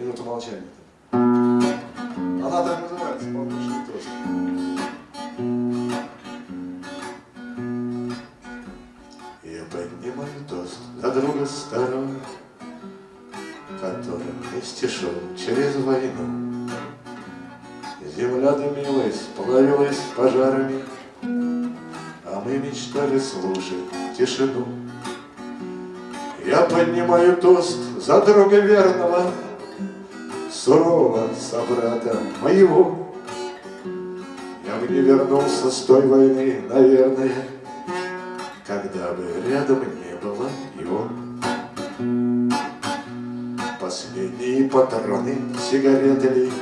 Минута молчания. Она так называется, «Полночный тост». Я поднимаю тост за друга старого, Который вместе шел через войну. Земля дымилась, плавилась пожарами, А мы мечтали слушать тишину. Я поднимаю тост за друга верного, Сурового собрата моего. Я бы не вернулся с той войны, наверное, Когда бы рядом не было его. Последние патроны сигареты ли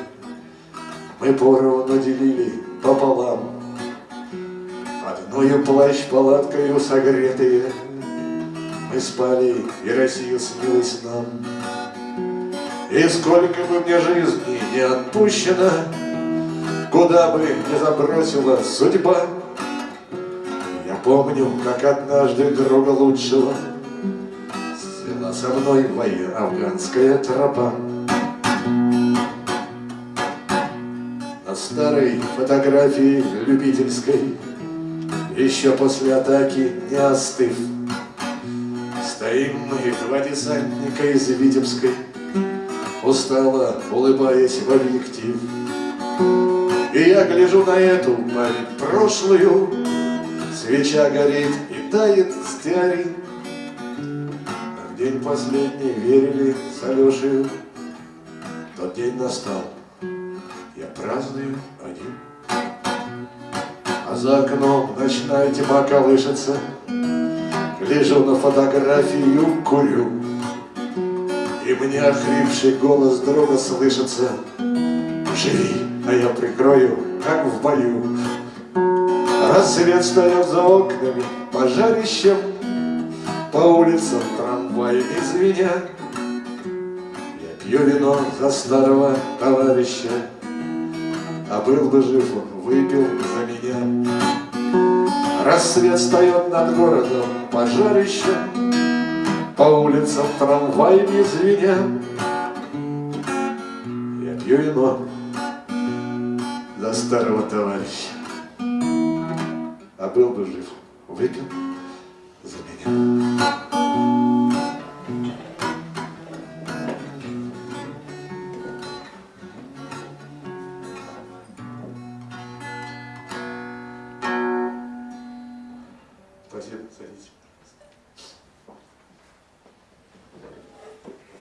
Мы поровну делили пополам, Одною плащ-палаткою согретые Мы спали, и Россия снилась нам. И сколько бы мне жизни не отпущено, Куда бы не забросила судьба, Я помню, как однажды друга лучшего Свела со мной моя афганская тропа. На старой фотографии любительской, Еще после атаки не остыв, Стоим мы, два десантника из Витебской, Устало улыбаясь в объектив. И я гляжу на эту прошлую, Свеча горит и тает стеарин. А в день последний верили с Алешей, Тот день настал, я праздную один. А за окном ночная тьма колышется, Гляжу на фотографию, курю, И мне охрипший голос друга слышится, Живи, а я прикрою, как в бою. Рассвет встает за окнами, пожарищем, По улицам трамваями звеня. Я пью вино за старого товарища, А был бы жив он, выпил за меня. Рассвет встает над городом, пожарищем, по улицам трамваями звеня Я пью вино за старого товарища. А был бы жив, выпил за меня. Спасибо, садитесь.